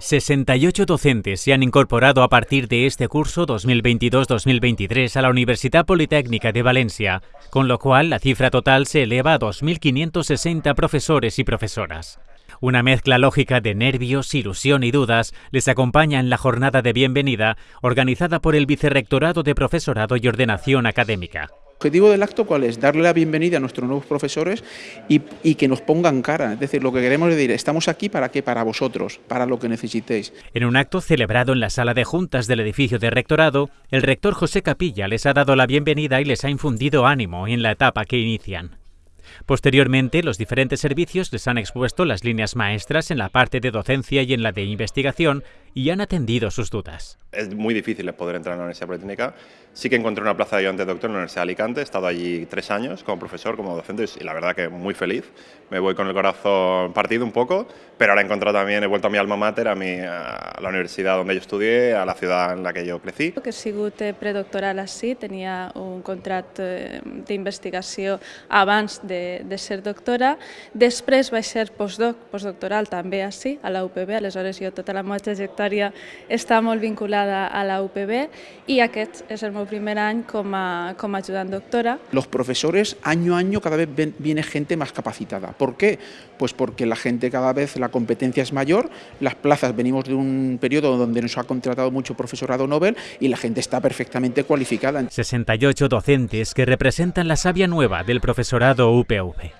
68 docentes se han incorporado a partir de este curso 2022-2023 a la Universidad Politécnica de Valencia, con lo cual la cifra total se eleva a 2.560 profesores y profesoras. Una mezcla lógica de nervios, ilusión y dudas les acompaña en la jornada de bienvenida organizada por el Vicerrectorado de Profesorado y Ordenación Académica. El objetivo del acto cuál es? Darle la bienvenida a nuestros nuevos profesores y, que nos pongan cara. Es decir, lo que queremos decir, estamos aquí para qué, para vosotros, para lo que necesitéis. En un acto celebrado en la sala de juntas del edificio de rectorado, el rector José Capilla les ha dado la bienvenida y les ha infundido ánimo en la etapa que inician. Posteriormente, los diferentes servicios les han expuesto las líneas maestras en la parte de docencia y en la de investigación y han atendido sus dudas. Es muy difícil poder entrar en la Universidad Politécnica. Sí que encontré una plaza de ayudante de doctor en la Universidad de Alicante. He estado allí tres años como profesor, como docente y la verdad que muy feliz. Me voy con el corazón partido un poco, pero ahora he encontrado también, he vuelto a mi alma mater, a, mi, a la universidad donde yo estudié, a la ciudad en la que yo crecí. Que he sigut predoctoral així, tenia un contracte d'investigació abans de, de ser doctora. Després vaig ser postdoc, postdoctoral també així, a la UPB, aleshores jo tota la meva trajectòria està molt vinculada a la UPB i aquest és el meu primer any com a, com a doctora. Los profesores año a año cada vez ven, viene gente más capacitada. ¿Por qué? Pues porque la gente cada vez, la competencia es mayor, las plazas, venimos de un periodo donde nos ha contratado mucho profesorado Nobel y la gente está perfectamente cualificada. 68 docentes que representan la savia nueva del profesorado UPV.